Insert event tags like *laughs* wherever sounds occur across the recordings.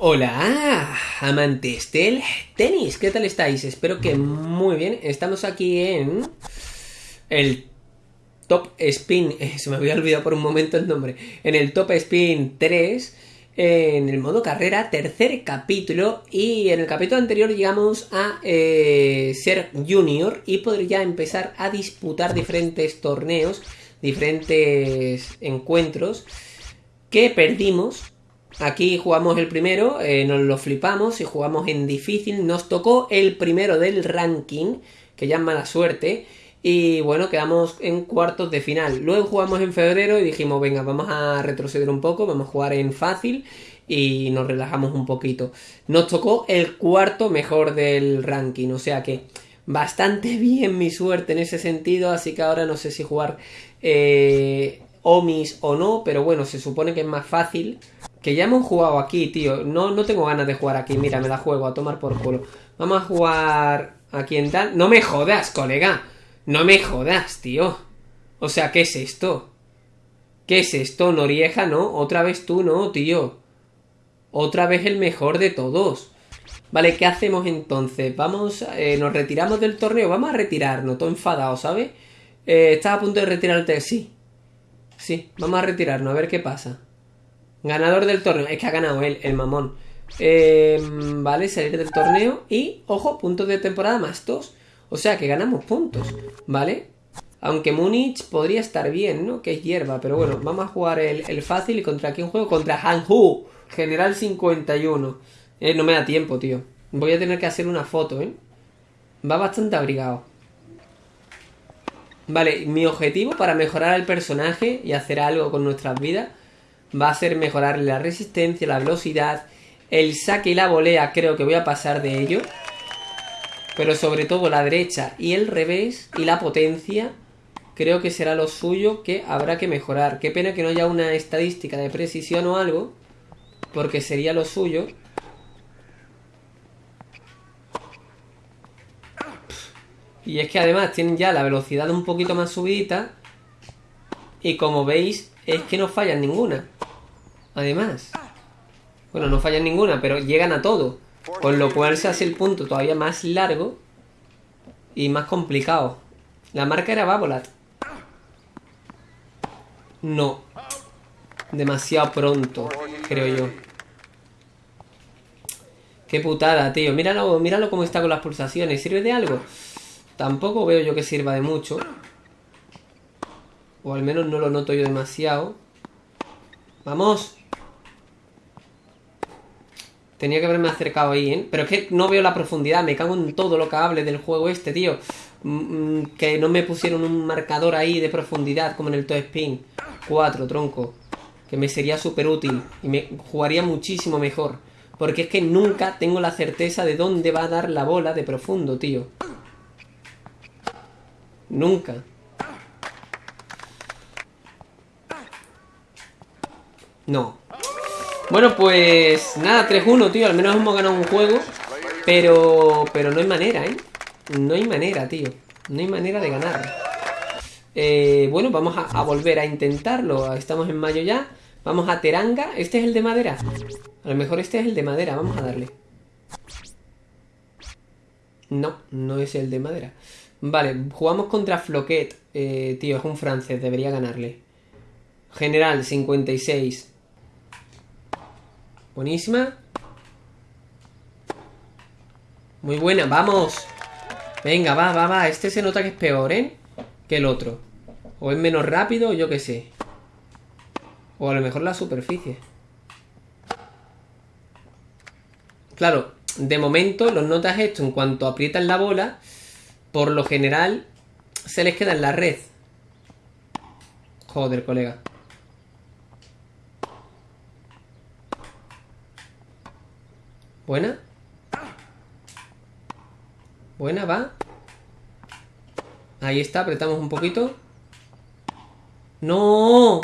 Hola, amantes del tenis, ¿qué tal estáis? Espero que muy bien. Estamos aquí en el Top Spin, *laughs* se me había olvidado por un momento el nombre, en el Top Spin 3, en el modo carrera, tercer capítulo, y en el capítulo anterior llegamos a eh, ser junior y poder ya empezar a disputar diferentes torneos, diferentes encuentros que perdimos Aquí jugamos el primero, eh, nos lo flipamos y jugamos en difícil. Nos tocó el primero del ranking, que ya es mala suerte. Y bueno, quedamos en cuartos de final. Luego jugamos en febrero y dijimos, venga, vamos a retroceder un poco, vamos a jugar en fácil y nos relajamos un poquito. Nos tocó el cuarto mejor del ranking, o sea que bastante *laughs* bien mi suerte en ese sentido, así que ahora no sé si jugar eh, Omis o no, pero bueno, se supone que es más fácil que ya hemos jugado aquí, tío. No, no tengo ganas de jugar aquí. Mira, me la juego a tomar por culo. Vamos a jugar aquí en tal. No me jodas, colega. No me jodas, tío. O sea, ¿qué es esto? ¿Qué es esto, Norieja? No, otra vez tú, no, tío. Otra vez el mejor de todos. Vale, ¿qué hacemos entonces? Vamos, eh, nos retiramos del torneo. Vamos a retirarnos, todo enfadado, ¿sabes? Eh, ¿Estás a punto de retirarte? Sí. Sí, vamos a retirarnos, a ver qué pasa. Ganador del torneo. Es que ha ganado él, el mamón. Em, vale, salir del torneo. Y, ojo, puntos de temporada más dos. O sea que ganamos puntos. ¿Vale? Aunque Múnich podría estar bien, ¿no? Que es hierba. Pero bueno, vamos a jugar el, fácil. ¿Y contra quién juego? Contra Hanhu. General 51. Eh, no me da tiempo, tío. Voy a tener que hacer una foto, ¿eh? Va bastante abrigado. Vale, mi objetivo para mejorar al personaje y hacer algo con nuestras vidas va a ser mejorar la resistencia, la velocidad, el saque y la volea creo que voy a pasar de ello. Pero sobre todo la derecha y el revés y la potencia creo que será lo suyo que habrá que mejorar. Qué pena que no haya una estadística de precisión o algo, porque sería lo suyo. Y es que además tienen ya la velocidad un poquito más subida. Y como veis, es que no fallan ninguna. Además. Bueno, no fallan ninguna, pero llegan a todo. Con lo cual se hace el punto todavía más largo y más complicado. La marca era Babolat. No. Demasiado pronto, creo yo. Qué putada, tío. Míralo, míralo cómo está con las pulsaciones. ¿Sirve de algo? Tampoco veo yo que sirva de mucho. O al menos no lo noto yo demasiado. ¡Vamos! Tenía que haberme acercado ahí, ¿eh? Pero es que no veo la profundidad. Me cago en todo lo que hable del juego este, tío. Mm, mm, que no me pusieron un marcador ahí de profundidad como en el Toe Spin. 4, tronco. Que me sería súper útil. Y me jugaría muchísimo mejor. Porque es que nunca tengo la certeza de dónde va a dar la bola de profundo, tío. Nunca. No. Bueno, pues nada, 3-1, tío. Al menos hemos ganado un juego. Pero, pero no hay manera, ¿eh? No hay manera, tío. No hay manera de ganar. Eh, bueno, vamos a, volver a intentarlo. Estamos en mayo ya. Vamos a Teranga. Este es el de madera. A lo mejor este es el de madera. Vamos a darle. No, no es el de madera. Vale, jugamos contra Floquet. Eh, tío, es un francés. Debería ganarle. General, 56. Buenísima. Muy buena, vamos. Venga, va, va, va. Este se nota que es peor, ¿eh? Que el otro. O es menos rápido, yo qué sé. O a lo mejor la superficie. Claro, de momento los notas esto en cuanto aprietan la bola, por lo general se les queda en la red. Joder, colega. Buena. Buena, va. Ahí está, apretamos un poquito. ¡No!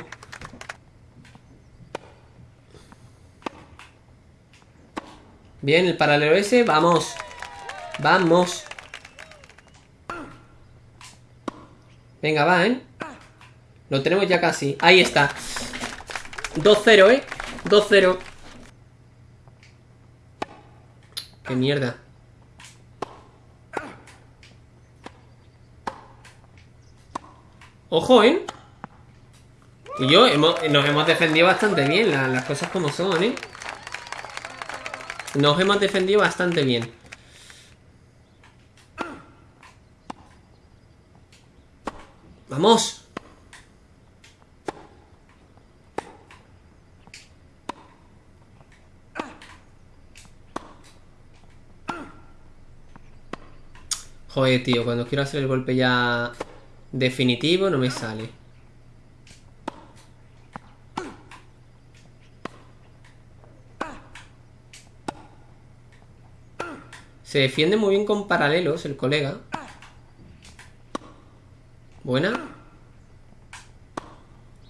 Bien, el paralelo ese, vamos. Vamos. Venga, va, ¿eh? Lo tenemos ya casi. Ahí está. 2-0, ¿eh? 2-0. Qué mierda. Ojo, ¿eh? Y yo nos hemos defendido bastante bien, las cosas como son, ¿eh? Nos hemos defendido bastante bien. ¡Vamos! Joder, tío, cuando quiero hacer el golpe ya definitivo no me sale. Se defiende muy bien con paralelos el colega. Buena.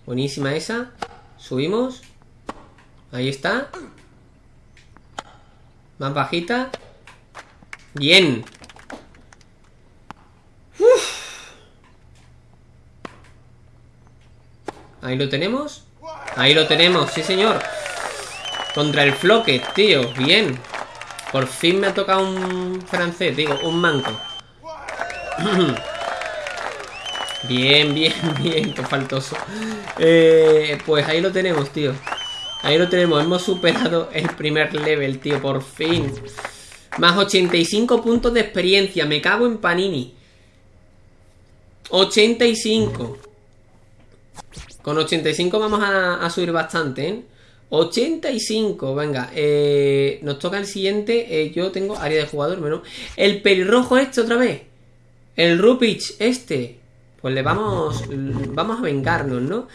Buenísima esa. Subimos. Ahí está. Más bajita. Bien. Ahí lo tenemos. Ahí lo tenemos, sí señor. Contra el floque, tío. Bien. Por fin me ha tocado un francés, digo, un manco. *clears throat* bien, bien, bien, qué faltoso. Eh, pues ahí lo tenemos, tío. Ahí lo tenemos, hemos superado el primer level, tío, por fin. Más 85 puntos de experiencia, me cago en Panini. 85. Con 85 vamos a, subir bastante, ¿eh? 85, venga, eh, nos toca el siguiente, eh, yo tengo área de jugador, menos. El pelirrojo este otra vez, el Rupich este, pues le vamos, vamos a vengarnos, ¿no?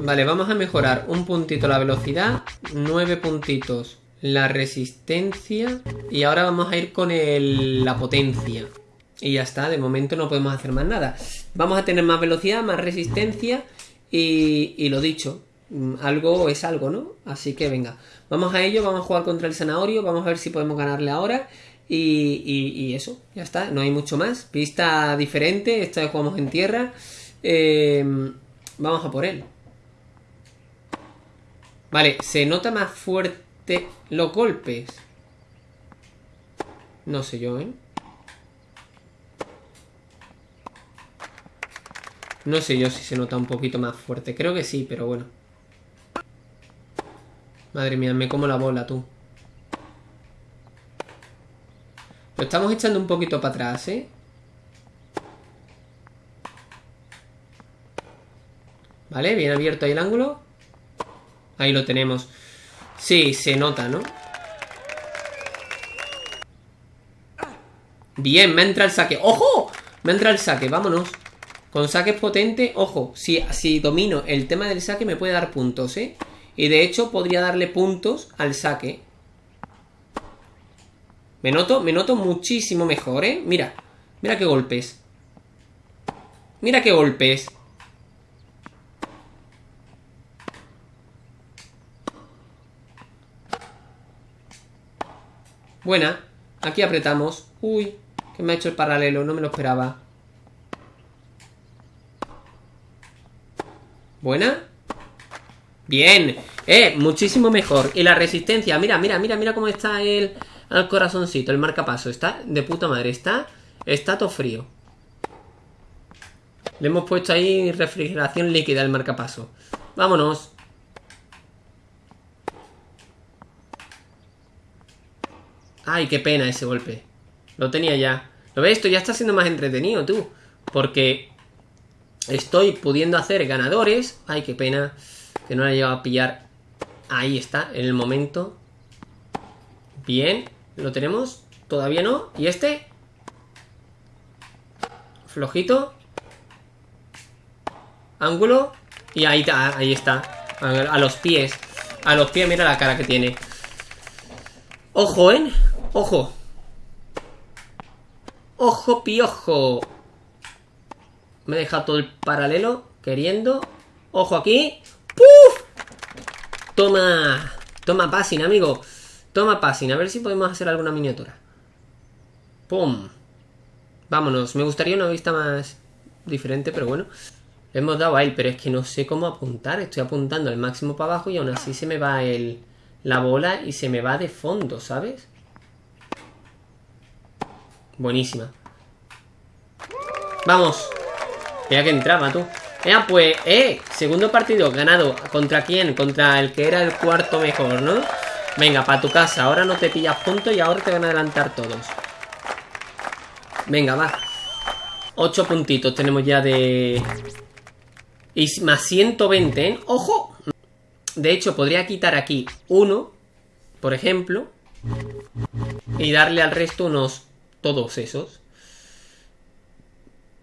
Vale, vamos a mejorar un puntito la velocidad, 9 puntitos la resistencia y ahora vamos a ir con la potencia. Y ya está, de momento no podemos hacer más nada. Vamos a tener más velocidad, más resistencia y, y lo dicho, Mm, algo es algo, ¿no? Así que venga, vamos a ello, vamos a jugar contra el Zanahorio, vamos a ver si podemos ganarle ahora. Y, eso, ya está, no hay mucho más. Pista diferente, esta vez jugamos en tierra. Em, vamos a por él. Vale, se nota más fuerte los golpes. No sé yo, ¿eh? No sé yo si se nota un poquito más fuerte. Creo que sí, pero bueno. Madre mía, me como la bola, tú. Lo estamos echando un poquito para atrás, ¿eh? Vale, bien abierto ahí el ángulo. Ahí lo tenemos. Sí, se nota, ¿no? Bien, me entra el saque. ¡Ojo! Me entra el saque, vámonos. Con saques potente, ojo, si, si domino el tema del saque me puede dar puntos, ¿eh? Y de hecho podría darle puntos al saque. Me noto, me noto muchísimo mejor, ¿eh? Mira, mira qué golpes. Mira qué golpes. Buena. Aquí apretamos. Uy, que me ha hecho el paralelo, no me lo esperaba. Buena. Bien, eh, muchísimo mejor. Y la resistencia, mira, mira, mira, mira cómo está el, el corazoncito El marcapaso, está de puta madre. Está, está todo frío. Le hemos puesto ahí refrigeración líquida al marcapaso. Vámonos. Ay, qué pena ese golpe. Lo tenía ya. ¿Lo ves? Esto ya está siendo más entretenido, tú. Porque Estoy pudiendo hacer ganadores Ay, qué pena que no la lleva a pillar. Ahí está, en el momento. Bien, lo tenemos. Todavía no. ¿Y este? Flojito. Ángulo. Y ahí, ahí está. A, los pies. A los pies, mira la cara que tiene. Ojo, ¿eh? Ojo. Ojo, piojo. Me he dejado todo el paralelo. Queriendo. Ojo aquí. ¡Puf! Toma. Toma passing, amigo. Toma passing. A ver si podemos hacer alguna miniatura. ¡Pum! Vámonos. Me gustaría una vista más diferente, pero bueno. hemos dado a él, pero es que no sé cómo apuntar. Estoy apuntando al máximo para abajo y aún así se me va el, la bola y se me va de fondo, ¿sabes? Buenísima. Vamos. Mira que entraba tú. Ya, pues, eh, segundo partido ganado. ¿Contra quién? Contra el que era el cuarto mejor, ¿no? Venga, para tu casa. Ahora no te pillas puntos y ahora te van a adelantar todos. Venga, va. Ocho puntitos tenemos ya de... Y más 120, ¿eh? ¡Ojo! De hecho, podría quitar aquí uno, por ejemplo. Y darle al resto unos... Todos esos.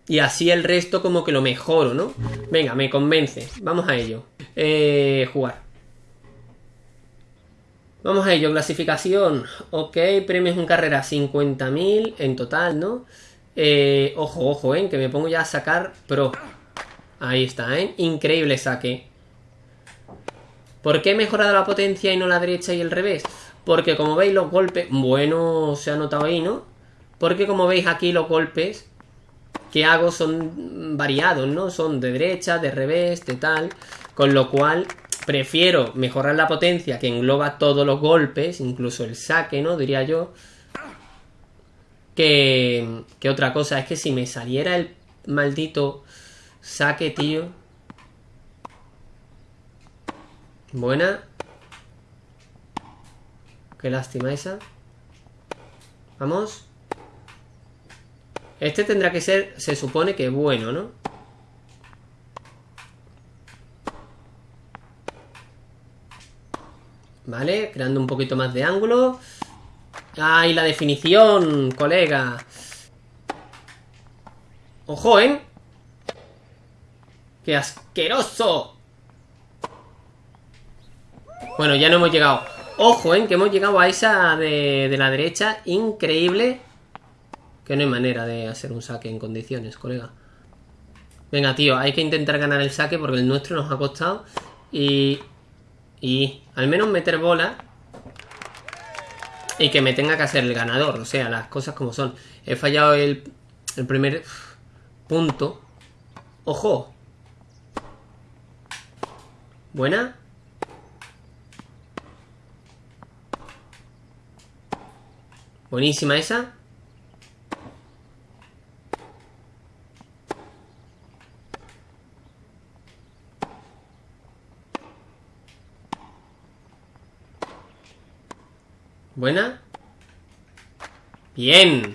Y así el resto como que lo mejoro, ¿no? Venga, me convence. Vamos a ello. Eh, jugar. Vamos a ello. Clasificación. Ok, premios en carrera 50.000 en total, ¿no? Eh, ojo, ojo, ¿eh? Que me pongo ya a sacar pro. Ahí está, ¿eh? Increíble saque. ¿Por qué he mejorado la potencia y no la derecha y el revés? Porque como veis los golpes... Bueno, se ha notado ahí, ¿no? Porque como veis aquí los golpes que hago son variados, ¿no? Son de derecha, de revés, de tal. Con lo cual prefiero mejorar la potencia que engloba todos los golpes, incluso el saque, ¿no? Diría yo. Que, que otra cosa, es que si me saliera el maldito saque, tío. Buena. Qué lástima esa. Vamos. Este tendrá que ser, se supone que bueno, ¿no? Vale, creando un poquito más de ángulo. ¡Ay, la definición, colega! ¡Ojo, eh! ¡Qué asqueroso! Bueno, ya no hemos llegado. Ojo, ¿eh? Que hemos llegado a esa de, de la derecha. Increíble. Que no hay manera de hacer un saque en condiciones, colega. Venga, tío, hay que intentar ganar el saque porque el nuestro nos ha costado. Y... Y al menos meter bola. Y que me tenga que hacer el ganador. O sea, las cosas como son. He fallado el, el primer punto. ¡Ojo! Buena. Buenísima esa. Buena. Bien.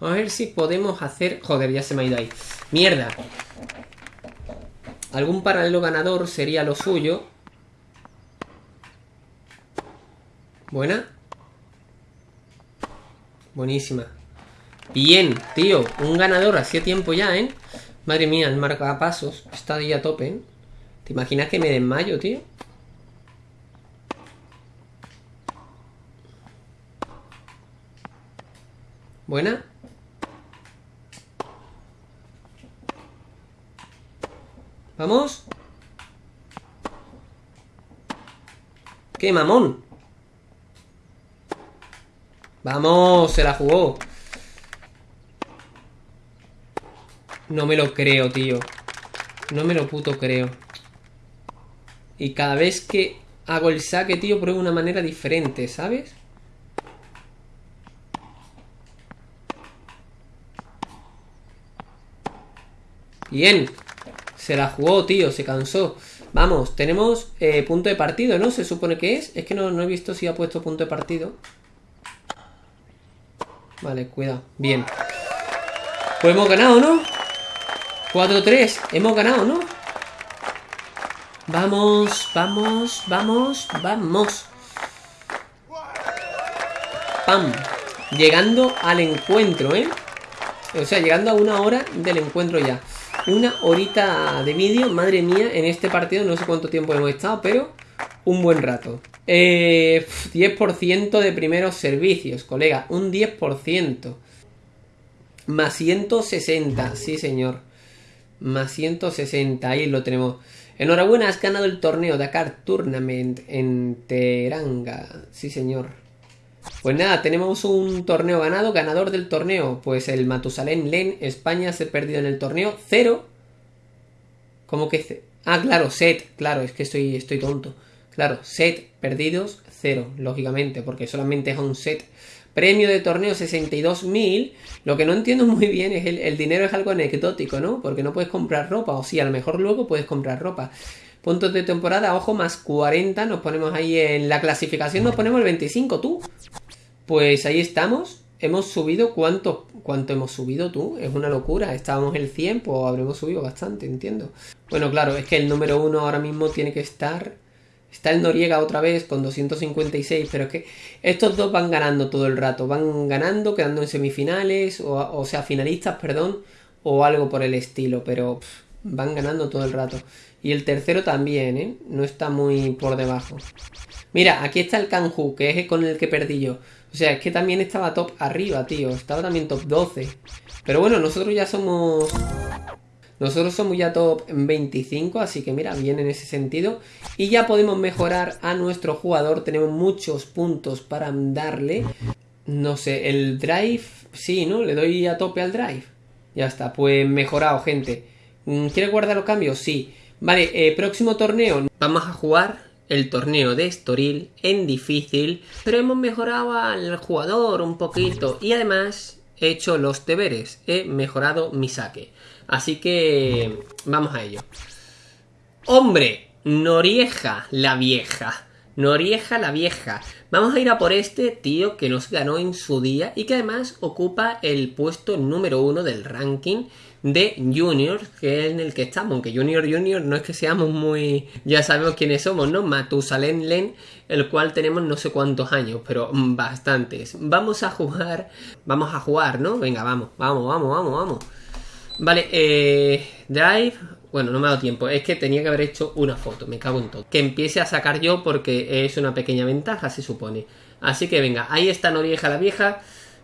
A ver si podemos hacer... Joder, ya se me ha ido ahí. Mierda. Algún paralelo ganador sería lo suyo. Buena. Buenísima. Bien, tío. Un ganador hacía tiempo ya, ¿eh? Madre mía, el marcapasos está ahí a tope, ¿eh? ¿Te imaginas que me desmayo, tío? Buena. Vamos. ¡Qué mamón! Vamos, se la jugó. No me lo creo, tío. No me lo puto creo. Y cada vez que hago el saque, tío, pruebo una manera diferente, ¿sabes? Bien. Se la jugó, tío. Se cansó. Vamos, tenemos eh, punto de partido, ¿no? Se supone que es. Es que no, no he visto si ha puesto punto de partido. Vale, cuidado. Bien. Pues hemos ganado, ¿no? 4-3. Hemos ganado, ¿no? Vamos, vamos, vamos, vamos. ¡Pam! Llegando al encuentro, ¿eh? O sea, llegando a una hora del encuentro ya. Una horita de vídeo, madre mía, en este partido no sé cuánto tiempo hemos estado, pero un buen rato. Eh, 10% de primeros servicios, colega, un 10%. Más 160, sí señor. Más 160, ahí lo tenemos. Enhorabuena, has ganado el torneo Dakar Tournament en Teranga. Sí señor. Pues nada, tenemos un torneo ganado. Ganador del torneo, pues el Matusalén Len, España se ha perdido en el torneo. Cero. ¿Cómo que? Ah, claro, set. Claro, es que estoy, estoy tonto. Claro, set perdidos, cero, lógicamente, porque solamente es un set. Premio de torneo 62.000. Lo que no entiendo muy bien es el, el dinero es algo anecdótico, ¿no? Porque no puedes comprar ropa. O sí, a lo mejor luego puedes comprar ropa. Puntos de temporada, ojo, más 40. Nos ponemos ahí en la clasificación, nos ponemos el 25, tú. Pues ahí estamos. Hemos subido, ¿cuánto, ¿cuánto hemos subido tú? Es una locura. Estábamos el 100, pues habremos subido bastante, entiendo. Bueno, claro, es que el número uno ahora mismo tiene que estar... Está el Noriega otra vez con 256, pero es que estos dos van ganando todo el rato. Van ganando, quedando en semifinales, o sea, finalistas, perdón, o algo por el estilo, pero van ganando todo el rato. Y el tercero también, ¿eh? No está muy por debajo. Mira, aquí está el Kanju, que es con el que perdí yo. O sea, es que también estaba top arriba, tío. Estaba también top 12. Pero bueno, nosotros ya somos... Nosotros somos ya top 25, así que mira, bien en ese sentido. Y ya podemos mejorar a nuestro jugador. Tenemos muchos puntos para darle. No sé, el drive... Sí, ¿no? Le doy a tope al drive. Ya está, pues mejorado, gente. Mm, ¿Quiere guardar los cambios? Sí. Vale, eh, próximo torneo. Vamos a jugar el torneo de Estoril en difícil, pero hemos mejorado al jugador un poquito y además he hecho los deberes, he mejorado mi saque. Así que vamos a ello. ¡Hombre! Norieja la vieja. Norieja la vieja. Vamos a ir a por este tío que nos ganó en su día y que además ocupa el puesto número uno del ranking de Junior, que es en el que estamos, aunque Junior Junior no es que seamos muy... ya sabemos quiénes somos, ¿no? Matusalén Len, el cual tenemos no sé cuántos años, pero bastantes. Vamos a jugar, vamos a jugar, ¿no? Venga, vamos, vamos, vamos, vamos, vamos. Vale, eh, Drive, bueno, no me ha dado tiempo, es que tenía que haber hecho una foto, me cago en todo. Que empiece a sacar yo porque es una pequeña ventaja, se supone. Así que venga, ahí está Norieja la vieja.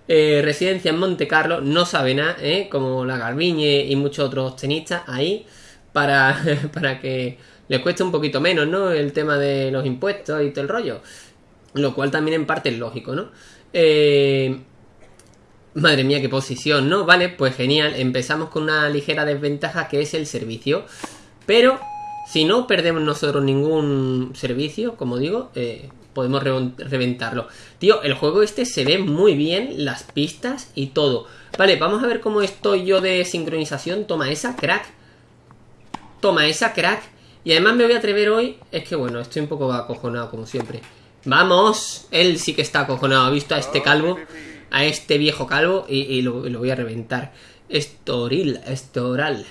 Eh, residencia en Monte Carlo, no sabe nada, ¿eh? como la Garbiñe y muchos otros tenistas ahí, para, *laughs* para que les cueste un poquito menos, ¿no? El tema de los impuestos y todo el rollo. Lo cual también en parte es lógico, ¿no? Eh, madre mía, qué posición, ¿no? Vale, pues genial. Empezamos con una ligera desventaja que es el servicio. Pero si no perdemos nosotros ningún servicio, como digo, eh, podemos reventarlo. Tío, el juego este se ve muy bien, las pistas y todo. Vale, vamos a ver cómo estoy yo de sincronización. Toma esa, crack. Toma esa, crack. Y además me voy a atrever hoy... Es que bueno, estoy un poco acojonado como siempre. ¡Vamos! Él sí que está acojonado. Ha visto a este calvo, a este viejo calvo y, lo, voy a reventar. Estoril, estoral.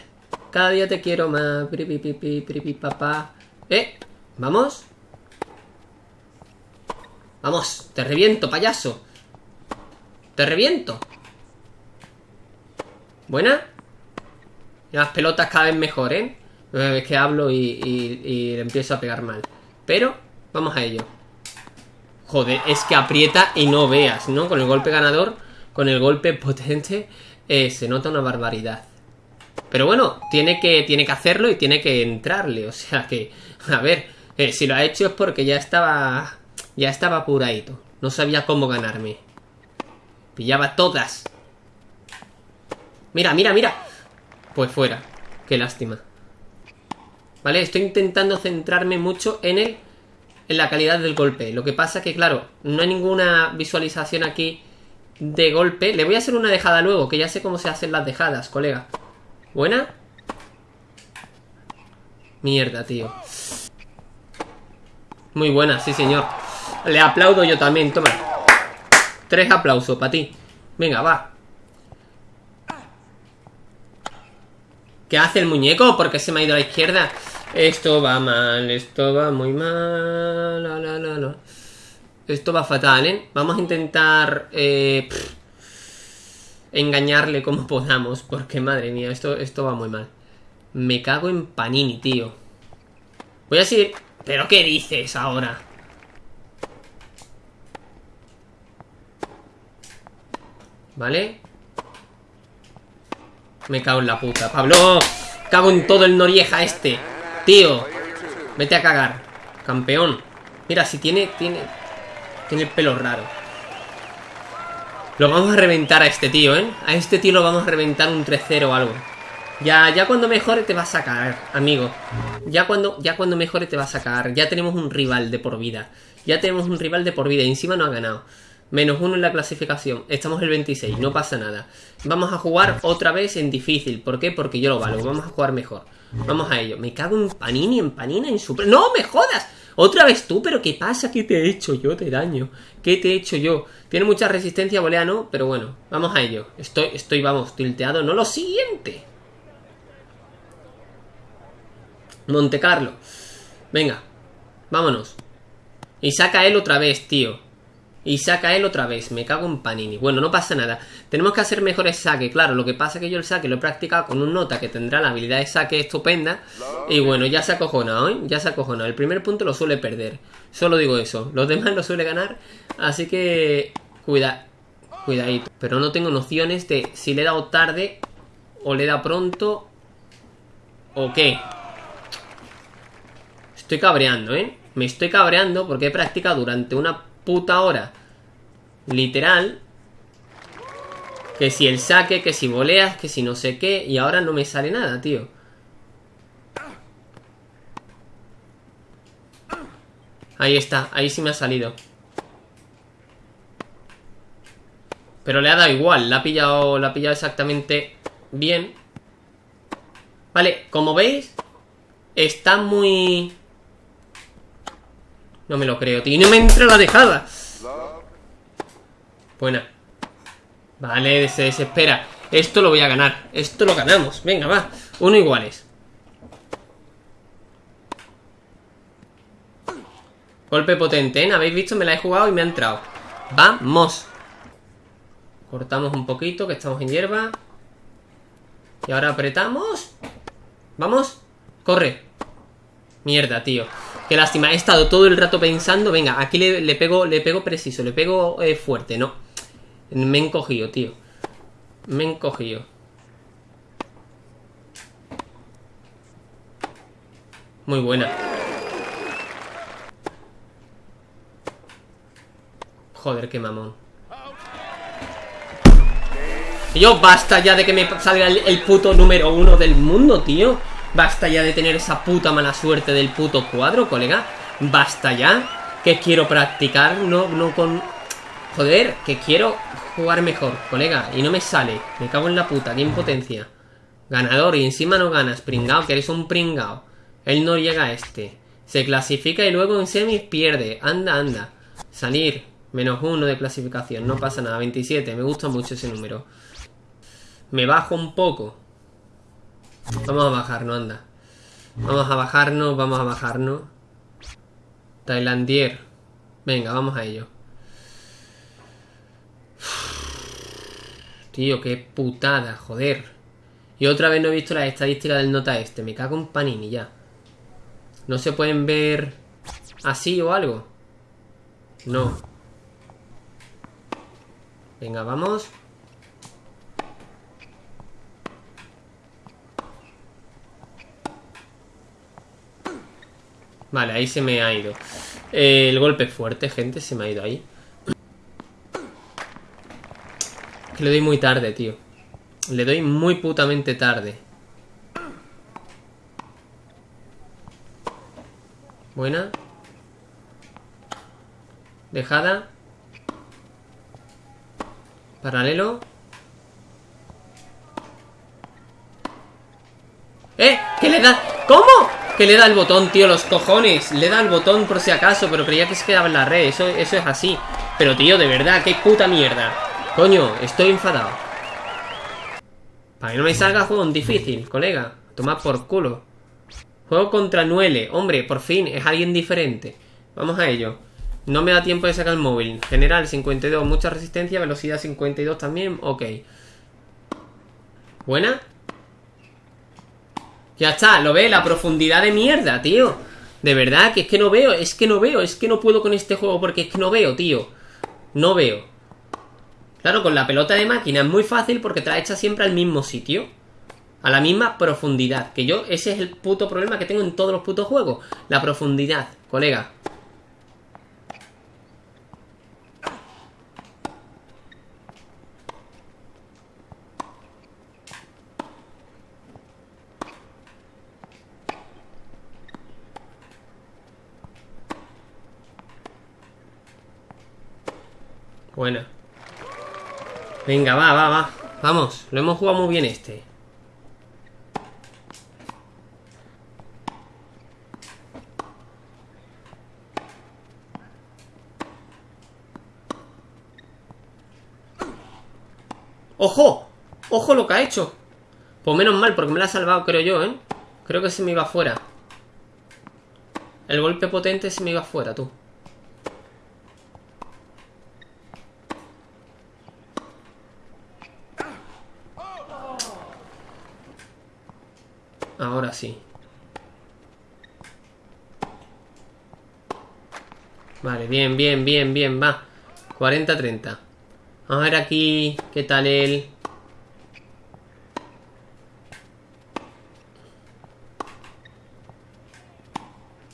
Cada día te quiero más. Papá. ¿Eh? ¿Vamos? Vamos, te reviento, payaso. Te reviento. ¿Buena? Las pelotas cada vez mejor, ¿eh? Es que hablo y, le empiezo a pegar mal. Pero, vamos a ello. Joder, es que aprieta y no veas, ¿no? Con el golpe ganador, con el golpe potente, eh, se nota una barbaridad. Pero bueno, tiene que, tiene que hacerlo y tiene que entrarle. O sea que, a ver, eh, si lo ha hecho es porque ya estaba ya estaba apuradito. No sabía cómo ganarme. Pillaba todas. Mira, mira, mira. Pues fuera. Qué lástima. Vale, estoy intentando centrarme mucho en el en la calidad del golpe. Lo que pasa que, claro, no hay ninguna visualización aquí de golpe. Le voy a hacer una dejada luego, que ya sé cómo se hacen las dejadas, colega. ¿Buena? Mierda, tío. Muy buena, sí, señor. Le aplaudo yo también, toma. Tres aplausos para ti. Venga, va. ¿Qué hace el muñeco? ¿Por qué se me ha ido a la izquierda? Esto va mal, esto va muy mal. Esto va fatal, ¿eh? Vamos a intentar eh, engañarle como podamos, porque madre mía, esto, esto va muy mal. Me cago en Panini, tío. Voy a seguir... ¿Pero qué dices ahora? ¿Vale? Me cago en la puta Pablo, cago en todo el Norieja este. Tío, vete a cagar Campeón. Mira, si tiene, tiene Tiene el pelo raro. Lo vamos a reventar a este tío, ¿eh? A este tío lo vamos a reventar un 3-0 o algo. Ya, ya cuando mejore te va a sacar, amigo. Ya cuando, ya cuando mejore te va a sacar Ya tenemos un rival de por vida. Ya tenemos un rival de por vida y encima no ha ganado Menos uno en la clasificación. Estamos el 26, no pasa nada. Vamos a jugar otra vez en difícil. ¿Por qué? Porque yo lo valgo. Vamos a jugar mejor. Vamos a ello. Me cago en Panini, en Panini, en Super... ¡No, me jodas! Otra vez tú, pero ¿qué pasa? ¿Qué te he hecho yo de daño? ¿Qué te he hecho yo? Tiene mucha resistencia volea, ¿no? Pero bueno, vamos a ello. Estoy, estoy, vamos, tilteado. No lo siguiente. Monte Carlo. Venga, vámonos. Y saca él otra vez, tío. Y saca él otra vez. Me cago en Panini. Bueno, no pasa nada. Tenemos que hacer mejores saques. Claro, lo que pasa es que yo el saque lo he practicado con un nota que tendrá la habilidad de saque estupenda. Y bueno, ya se ha acojonado, ¿eh? Ya se ha acojonado. El primer punto lo suele perder. Solo digo eso. Los demás lo suele ganar. Así que... Cuida... Cuidadito. Pero no tengo nociones de si le he dado tarde o le he dado pronto o qué. Estoy cabreando, ¿eh? Me estoy cabreando porque he practicado durante una puta hora. Literal. Que si el saque, que si voleas, que si no sé qué. Y ahora no me sale nada, tío. Ahí está, ahí sí me ha salido. Pero le ha dado igual, la ha pillado, la ha pillado exactamente bien. Vale, como veis, está muy... No me lo creo, tío. no me entra la dejada. Buena. Vale, se desespera. Esto lo voy a ganar. Esto lo ganamos. Venga, va. Uno iguales. Golpe potente, ¿eh? ¿Habéis visto? Me la he jugado y me ha entrado. ¡Vamos! Cortamos un poquito, que estamos en hierba. Y ahora apretamos. ¡Vamos! ¡Corre! Mierda, tío. Qué lástima, he estado todo el rato pensando, venga, aquí le, pego le pego preciso, le pego eh, fuerte, no. Me he encogido, tío. Me he encogido. Muy buena. Joder, qué mamón. Yo, basta ya de que me salga el puto número uno del mundo, tío. Basta ya de tener esa puta mala suerte del puto cuadro, colega. Basta ya. Que quiero practicar, no, no con... Joder, que quiero jugar mejor, colega. Y no me sale. Me cago en la puta, qué impotencia. Ganador y encima no ganas, pringao, que eres un pringao. Él no llega a este. Se clasifica y luego en semis pierde. Anda, anda. Salir. Menos uno de clasificación. No pasa nada. 27. Me gusta mucho ese número. Me bajo un poco. Vamos a bajarnos, anda. Vamos a bajarnos, vamos a bajarnos. Tailandier. Venga, vamos a ello. Tío, qué putada, joder. Y otra vez no he visto las estadísticas del nota este. Me cago en panini ya. ¿No se pueden ver así o algo? No. Venga, vamos. Vale, ahí se me ha ido. Eh, el golpe fuerte, gente, se me ha ido ahí. Que le doy muy tarde, tío. Le doy muy putamente tarde. Buena. Dejada. Paralelo. ¡Eh! ¿Qué le da? ¿Cómo? Que le da el botón, tío, los cojones. Le da el botón por si acaso Pero creía que se quedaba en la red, eso, es así. Pero tío, de verdad, qué puta mierda. Coño, estoy enfadado. Para que no me salga juego difícil, colega. Toma por culo. Juego contra Nuele, hombre, por fin Es alguien diferente. Vamos a ello. No me da tiempo de sacar el móvil. General 52, mucha resistencia. Velocidad 52 también, ok. Buena ya está, lo ve, la profundidad de mierda, tío. De verdad, que es que no veo, es que no veo, es que no puedo con este juego porque es que no veo, tío. No veo. Claro, con la pelota de máquina es muy fácil porque te la siempre al mismo sitio. A la misma profundidad. Que yo, ese es el puto problema que tengo en todos los putos juegos. La profundidad, colega. Buena. Venga, va, va, va. Vamos, lo hemos jugado muy bien este. ¡Ojo! ¡Ojo lo que ha hecho! Pues menos mal, porque me la ha salvado, creo yo, ¿eh? Creo que se me iba fuera. El golpe potente se me iba fuera, tú. Ahora sí. Vale, bien, bien, bien, bien, va. 40-30. Vamos a ver aquí qué tal él.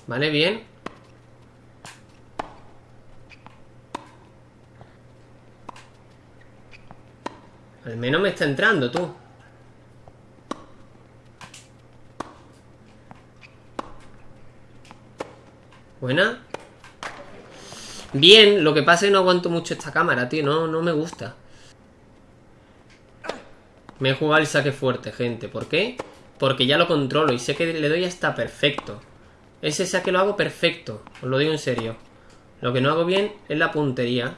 Vale, bien. Al menos me está entrando, tú. Buena. Bien, lo que pasa es que no aguanto mucho esta cámara, tío. No, no me gusta. Me he jugado el saque fuerte, gente. ¿Por qué? Porque ya lo controlo y sé que le doy hasta perfecto. Ese saque lo hago perfecto. Os lo digo en serio. Lo que no hago bien es la puntería.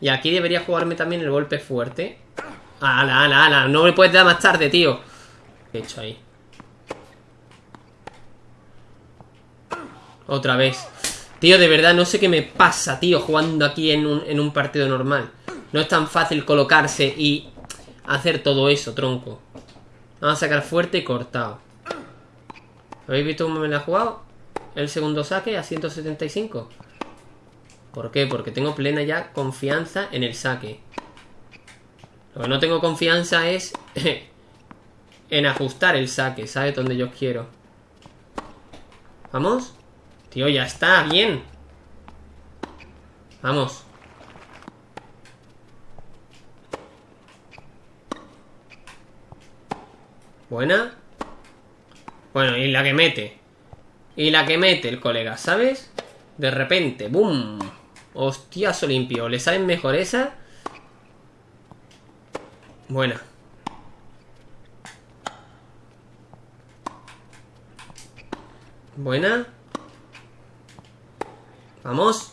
Y aquí debería jugarme también el golpe fuerte. ¡Ala, ala, ala! No me puedes dar más tarde, tío. ¿Qué he hecho ahí? Otra vez. Tío, de verdad, no sé qué me pasa, tío, jugando aquí en un, en un partido normal. No es tan fácil colocarse y hacer todo eso, tronco. Vamos a sacar fuerte y cortado. ¿Habéis visto cómo me la ha jugado? El segundo saque a 175. ¿Por qué? Porque tengo plena ya confianza en el saque. Lo que no tengo confianza es *laughs* en ajustar el saque, ¿sabes? Donde yo quiero. ¿Vamos? Tío, ya está, bien. Vamos. Buena. Bueno, y la que mete. Y la que mete el colega, ¿sabes? De repente, ¡boom! Hostiazo limpio. ¿Le salen mejor esa? Buena. Buena. Vamos.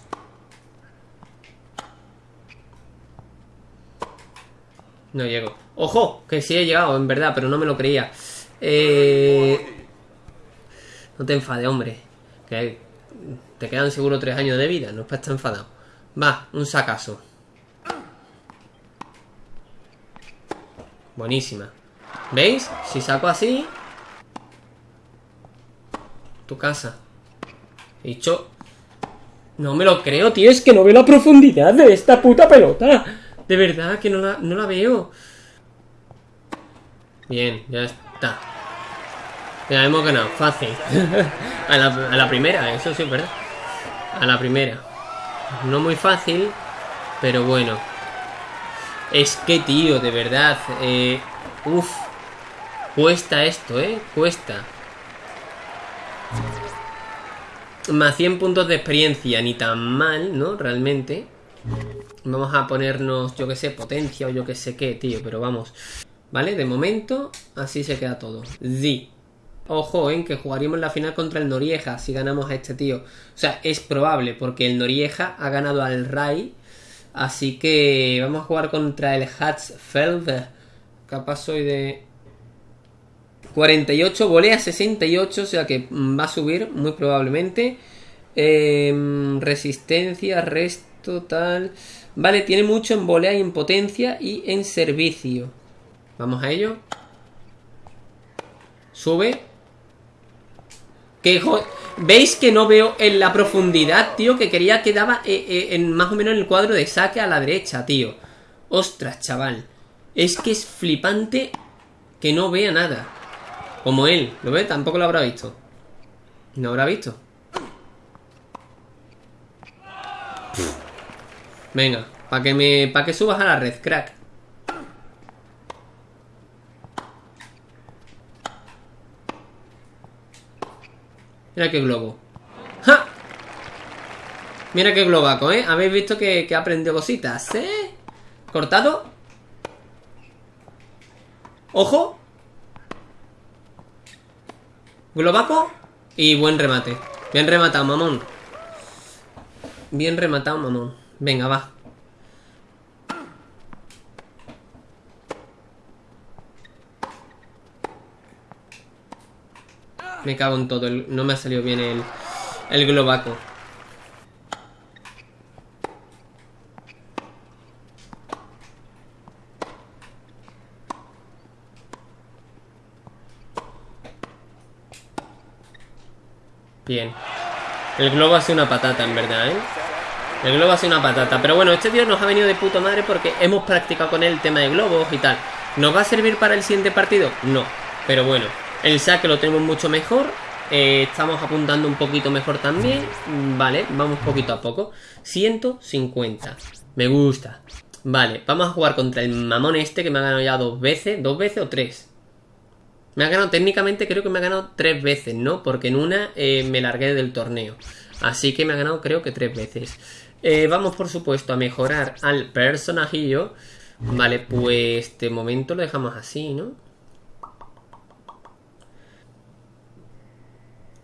No llego. ¡Ojo! Que sí he llegado, en verdad, pero no me lo creía. Eh... No te enfades, hombre. Que te quedan seguro tres años de vida. No es para estar enfadado. Va, un sacazo. Buenísima. ¿Veis? Si saco así... Tu casa. Dicho no me lo creo, tío. Es que no veo la profundidad de esta puta pelota. De verdad que no la, no la veo. Bien, ya está. Ya hemos ganado. Fácil. *laughs* a, la, primera, eso sí verdad. A la primera. No muy fácil, pero bueno. Es que, tío, de verdad. Eh, uf. Cuesta esto, ¿eh? Cuesta. Más 100 puntos de experiencia, ni tan mal, ¿no? Realmente. Vamos a ponernos, yo que sé, potencia o yo que sé qué, tío, pero vamos. ¿Vale? De momento, así se queda todo. Di. Ojo, en que jugaríamos la final contra el Norieja si ganamos a este tío. O sea, es probable, porque el Norieja ha ganado al Rai. Así que vamos a jugar contra el Hatzfeld. Capaz soy de 48, volea 68, o sea que va a subir muy probablemente. Em, resistencia, resto, tal. Vale, tiene mucho en volea y en potencia y en servicio. Vamos a ello. Sube. ¿Qué ¿Veis que no veo en la profundidad, tío? Que quería que daba eh, eh, en, más o menos en el cuadro de saque a la derecha, tío. Ostras, chaval. Es que es flipante que no vea nada. Como él, ¿lo ves? Tampoco lo habrá visto No habrá visto Venga, para que me. para que subas a la red, crack. Mira qué globo. ¡Ja! Mira qué globaco, ¿eh? Habéis visto que, que aprendido cositas, ¿eh? Cortado. Ojo. Globaco. Y buen remate. Bien rematado, mamón. Bien rematado, mamón. Venga, va. Me cago en todo. No me ha salido bien el, el globaco. Bien. El globo ha sido una patata, en verdad, ¿eh? El globo ha sido una patata. Pero bueno, este tío nos ha venido de puta madre porque hemos practicado con él el tema de globos y tal. ¿Nos va a servir para el siguiente partido? No. Pero bueno, el saque lo tenemos mucho mejor. Eh, estamos apuntando un poquito mejor también. Vale, vamos poquito a poco. 150. Me gusta. Vale, vamos a jugar contra el mamón este que me ha ganado ya dos veces. ¿Dos veces o tres? Me ha ganado técnicamente, creo que me ha ganado tres veces, ¿no? Porque en una eh, me largué del torneo. Así que me ha ganado creo que tres veces. Eh, vamos, por supuesto, a mejorar al personajillo. Vale, pues de momento lo dejamos así, ¿no?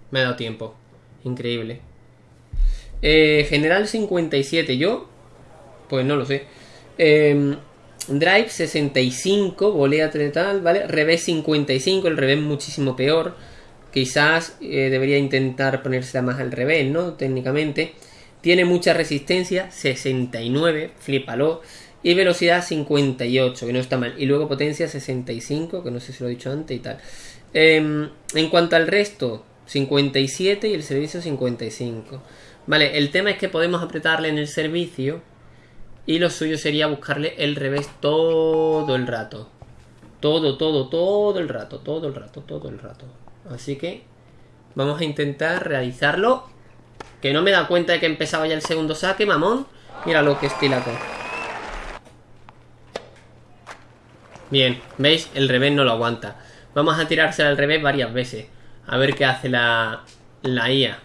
Me ha dado tiempo. Increíble. Eh, general 57. Yo, pues no lo sé. Eh, Drive 65, volea tal, ¿vale? Revés 55, el revés muchísimo peor. Quizás eh, debería intentar ponérsela más al revés, ¿no? Técnicamente. Tiene mucha resistencia, 69, flipalo. Y velocidad 58, que no está mal. Y luego potencia 65, que no sé si lo he dicho antes y tal. Em, en cuanto al resto, 57 y el servicio 55. Vale, el tema es que podemos apretarle en el servicio y lo suyo sería buscarle el revés todo el rato. Todo, todo, todo el rato, todo el rato, todo el rato. Así que vamos a intentar realizarlo. Que no me da cuenta de que empezaba ya el segundo saque, mamón. Mira lo que estilaco. Bien, ¿veis? El revés no lo aguanta. Vamos a tirársela al revés varias veces. A ver qué hace la, la IA.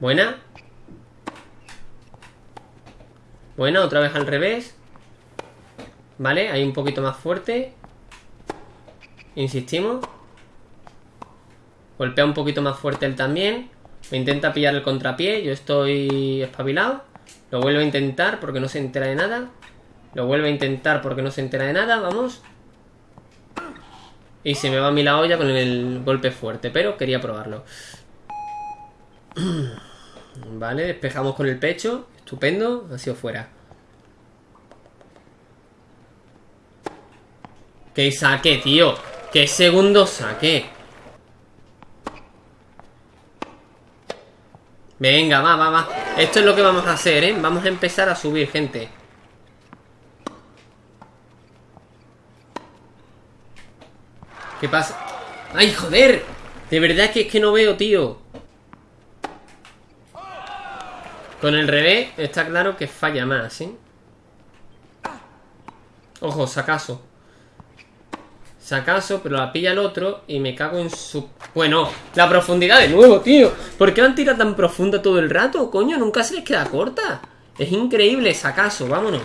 Buena. Bueno, otra vez al revés. Vale, ahí un poquito más fuerte. Insistimos. Golpea un poquito más fuerte él también. Me intenta pillar el contrapié. Yo estoy espabilado. Lo vuelvo a intentar porque no se entera de nada. Lo vuelvo a intentar porque no se entera de nada. Vamos. Y se me va a mí la olla con el golpe fuerte. Pero quería probarlo. *clears throat* Vale, despejamos con el pecho. Estupendo, ha sido fuera. ¡Qué saque, tío! ¡Qué segundo saque! Venga, va, va, va. Esto es lo que vamos a hacer, ¿eh? Vamos a empezar a subir, gente. ¿Qué pasa? ¡Ay, joder! De verdad que es que no veo, tío. Con el revés está claro que falla más, ¿eh? Ojo, sacaso. Sacaso, pero la pilla el otro y me cago en su... Bueno, la profundidad de nuevo, tío. ¿Por qué han tirado tan profunda todo el rato? Coño, nunca se les queda corta. Es increíble, sacaso, vámonos.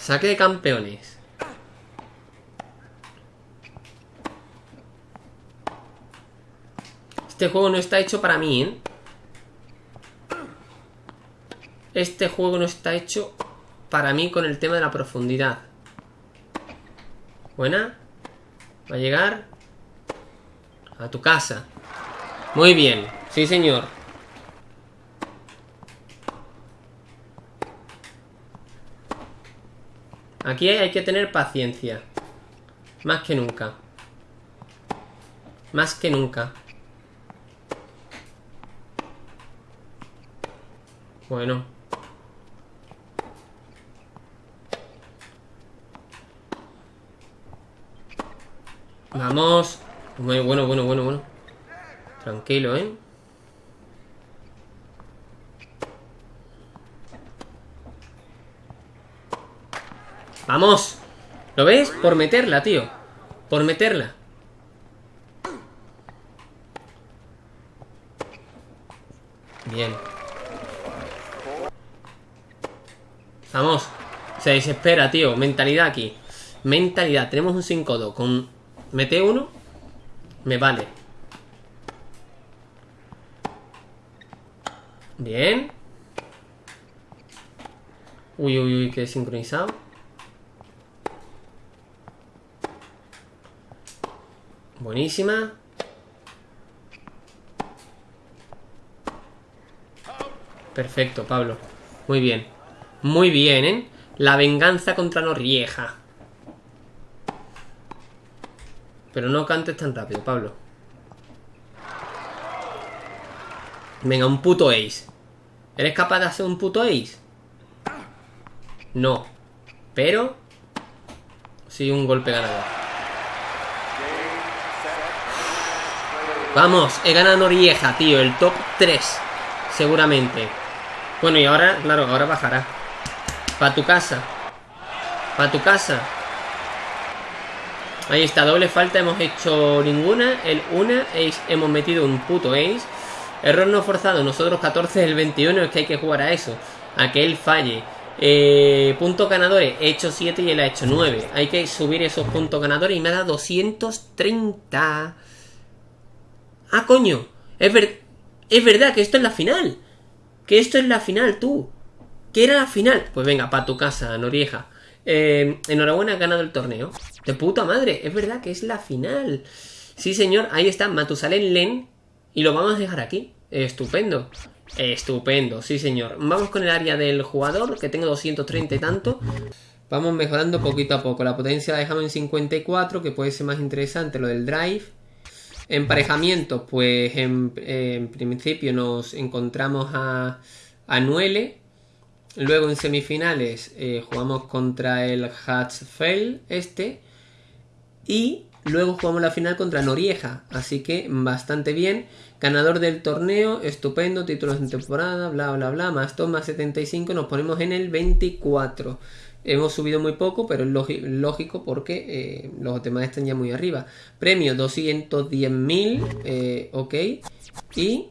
Saque de campeones. Este juego no está hecho para mí, ¿eh? Este juego no está hecho para mí con el tema de la profundidad. Buena. Va a llegar. A tu casa. Muy bien. Sí, señor. Aquí hay que tener paciencia. Más que nunca. Más que nunca. Bueno. Vamos. Bueno, bueno, bueno, bueno, bueno. Tranquilo, ¿eh? ¡Vamos! ¿Lo ves? Por meterla, tío. Por meterla. Bien. Vamos. Se desespera, tío. Mentalidad aquí. Mentalidad. Tenemos un 5-2 con mete uno. Me vale. Bien. Uy, uy, uy, que sincronizado. Buenísima. Perfecto, Pablo. Muy bien. Muy bien, ¿eh? La venganza contra Norrieja. Pero no cantes tan rápido, Pablo. Venga, un puto ace. ¿Eres capaz de hacer un puto ace? No. Pero... Sí, un golpe ganador. Vamos, he ganado Norieja, tío. El top 3. Seguramente. Bueno, y ahora, claro, ahora bajará. Para tu casa. Para tu casa. Ahí está, doble falta, hemos hecho ninguna. El una, ace, hemos metido un puto ace. Error no forzado, nosotros 14 el 21, es que hay que jugar a eso. A que él falle. Eh, puntos ganadores, he hecho 7 y él ha hecho 9. Hay que subir esos puntos ganadores y me ha dado 230. Ah, coño. Es, es verdad que esto es la final. Que esto es la final, tú. Que era la final. Pues venga, para tu casa, Norieja. Eh, enhorabuena, has ganado el torneo. De puta madre, es verdad que es la final. Sí, señor, ahí está Matusalén Len. Y lo vamos a dejar aquí. Estupendo. Estupendo, sí, señor. Vamos con el área del jugador, que tengo 230 y tanto. Vamos mejorando poquito a poco. La potencia la dejamos en 54, que puede ser más interesante lo del drive. Emparejamiento, pues en, principio nos encontramos a, a Nuele. Luego en semifinales eh, jugamos contra el Hatzfeld este. Y luego jugamos la final contra Norieja. Así que bastante bien. Ganador del torneo, estupendo, títulos en temporada, bla bla bla. Más 2 más 75, nos ponemos en el 24. Hemos subido muy poco, pero es lógico porque eh, los demás están ya muy arriba. Premio 210.000, eh, ok. Y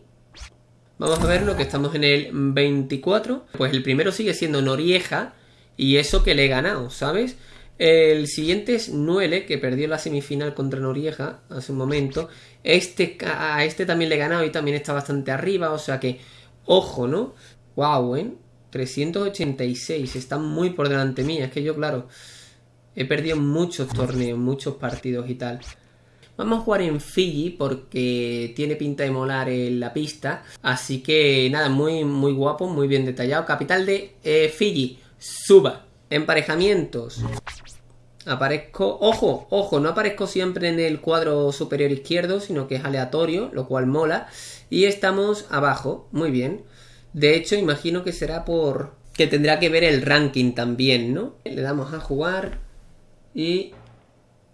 vamos a ver lo que estamos en el 24. Pues el primero sigue siendo Norieja y eso que le he ganado, ¿sabes? El siguiente es Nuele, que perdió la semifinal contra Norieja hace un momento. Este, a este también le he ganado y también está bastante arriba, o sea que, ojo, ¿no? Wow, ¿eh? 386, está muy por delante mía. Es que yo, claro, he perdido muchos torneos, muchos partidos y tal. Vamos a jugar en Fiji porque tiene pinta de molar en la pista. Así que nada, muy, muy guapo, muy bien detallado. Capital de eh, Fiji, Suba. Emparejamientos. Aparezco, ojo, ojo, no aparezco siempre en el cuadro superior izquierdo, sino que es aleatorio, lo cual mola. Y estamos abajo, muy bien. De hecho, imagino que será por... que tendrá que ver el ranking también, ¿no? Le damos a jugar y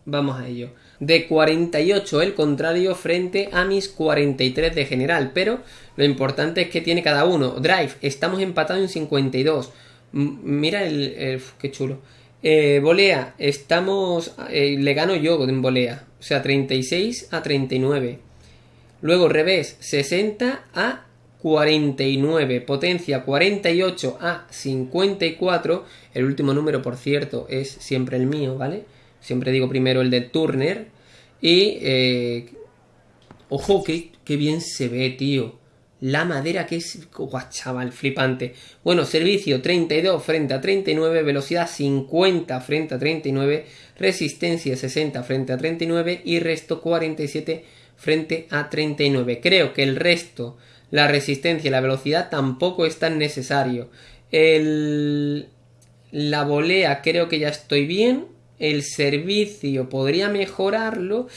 vamos a ello. De 48 el contrario frente a mis 43 de general, pero lo importante es que tiene cada uno. Drive, estamos empatados en 52. mira el, qué chulo. Eh, volea, estamos. Eh, le gano yo en volea. O sea, 36 a 39. Luego revés, 60 a 49, potencia 48 a 54, el último número por cierto es siempre el mío, ¿vale? Siempre digo primero el de Turner y... Eh, ojo, que, bien se ve, tío. La madera que es... Guau, chaval, flipante. Bueno, servicio 32 frente a 39, velocidad 50 frente a 39, resistencia 60 frente a 39 y resto 47 frente a 39. Creo que el resto la resistencia y la velocidad tampoco es tan necesario. El, la volea creo que ya estoy bien. El servicio podría mejorarlo.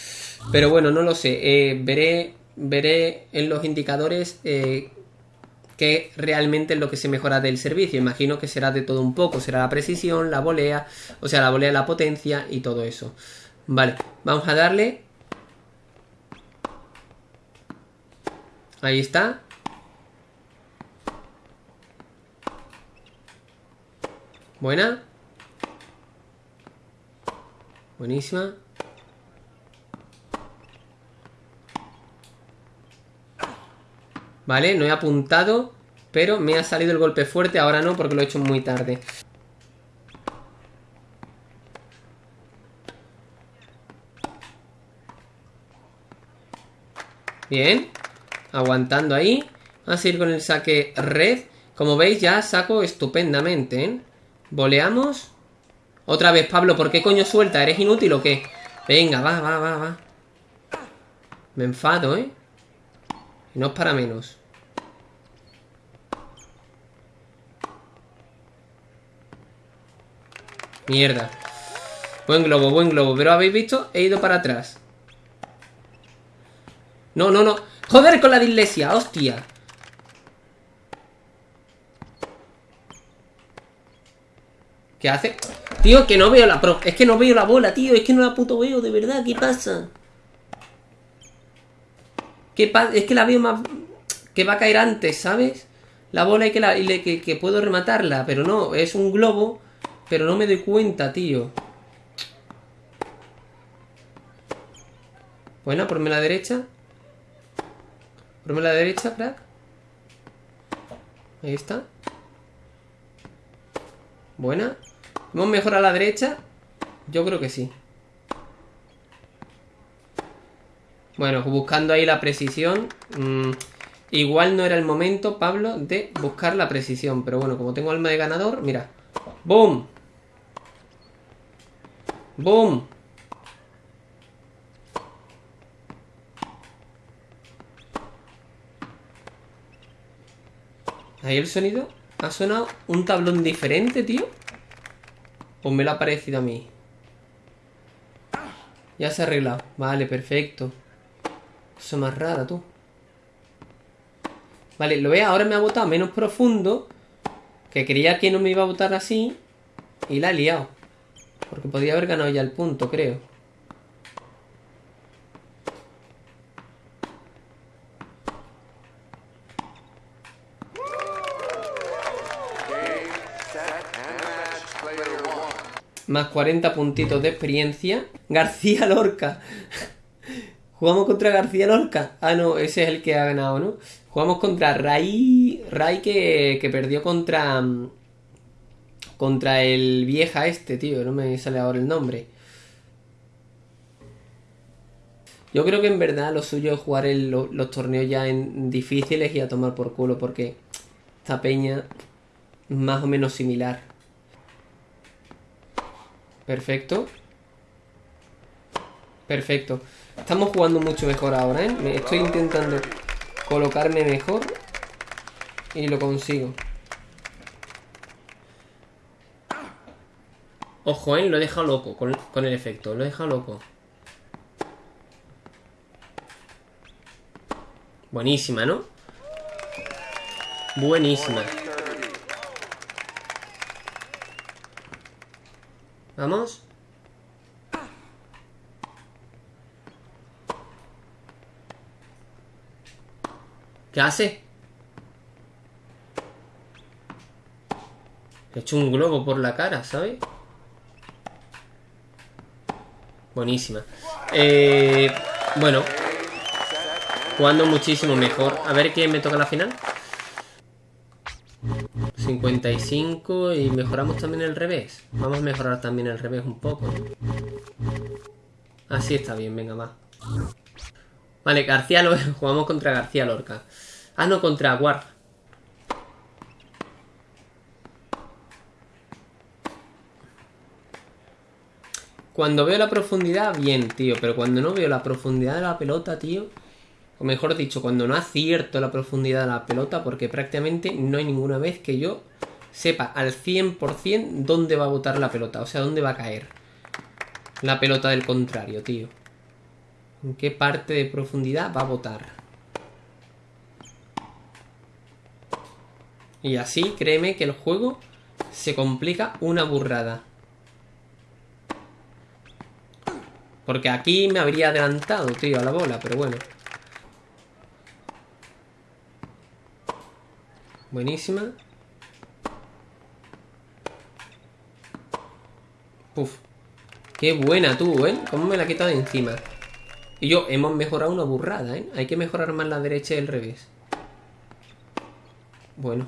Pero bueno, no lo sé. Eh, veré, veré en los indicadores eh, qué realmente es lo que se mejora del servicio. Imagino que será de todo un poco. Será la precisión, la volea, o sea, la volea, la potencia y todo eso. Vale, vamos a darle. Ahí está. Buena. Buenísima. Vale, no he apuntado, pero me ha salido el golpe fuerte. Ahora no, porque lo he hecho muy tarde. Bien. Aguantando ahí. Vamos a seguir con el saque red. Como veis, ya saco estupendamente. ¿eh? Boleamos. Otra vez, Pablo, ¿por qué coño suelta? ¿Eres inútil o qué? Venga, va, va, va, va. Me enfado, ¿eh? No es para menos. Mierda. Buen globo, buen globo. Pero habéis visto, he ido para atrás. No, no, no. Joder con la dislexia, hostia. ¿Qué hace? Tío, que no veo la... Es que no veo la bola, tío. Es que no la puto veo, de verdad. ¿Qué pasa? ¿Qué? Es que la veo más... Que va a caer antes, ¿sabes? La bola y que, la... que, que puedo rematarla. Pero no, es un globo. Pero no me doy cuenta, tío. Buena, ponme la derecha. Ponme la derecha, crack. Ahí está. Buena. ¿Hemos mejorado a la derecha? Yo creo que sí. Bueno, buscando ahí la precisión. Mm, igual no era el momento, Pablo, de buscar la precisión. Pero bueno, como tengo alma de ganador, mira. ¡Boom! ¡Boom! Ahí el sonido ha sonado un tablón diferente, tío. ¿O me lo ha parecido a mí? Ya se ha arreglado. Vale, perfecto. Eso más rara, tú. Vale, lo ve, ahora me ha botado menos profundo. Que creía que no me iba a botar así. Y la ha liado. Porque podía haber ganado ya el punto, creo. Más 40 puntitos de experiencia. García Lorca. Jugamos contra García Lorca. Ah, no, ese es el que ha ganado, ¿no? Jugamos contra Ray. Ray que, que perdió contra. Contra el vieja este, tío. No me sale ahora el nombre. Yo creo que en verdad lo suyo es jugar los torneos ya en difíciles y a tomar por culo. Porque esta peña más o menos similar. Perfecto. Perfecto. Estamos jugando mucho mejor ahora, ¿eh? Estoy intentando colocarme mejor. Y lo consigo. Ojo, ¿eh? Lo he dejado loco con, con el efecto. Lo he dejado loco. Buenísima, ¿no? Buenísima. Vamos. ¿Qué hace? He hecho un globo por la cara, ¿sabes? Buenísima. Eh, bueno. Jugando muchísimo mejor. A ver quién me toca la final. 55 y mejoramos también el revés. Vamos a mejorar también el revés un poco. Así está bien, venga, va. Vale, García Lorca. *laughs* Jugamos contra García Lorca. Ah, no, contra Ward. Cuando veo la profundidad, bien, tío. Pero cuando no veo la profundidad de la pelota, tío o mejor dicho, cuando no acierto la profundidad de la pelota, porque prácticamente no hay ninguna vez que yo sepa al 100% dónde va a botar la pelota, o sea, dónde va a caer la pelota del contrario, tío. En qué parte de profundidad va a botar. Y así, créeme que el juego se complica una burrada. Porque aquí me habría adelantado, tío, a la bola, pero bueno. Buenísima. Puf. Qué buena tú, ¿eh? ¿Cómo me la he quitado de encima? Y yo, hemos mejorado una burrada, ¿eh? Hay que mejorar más la derecha y el revés. Bueno.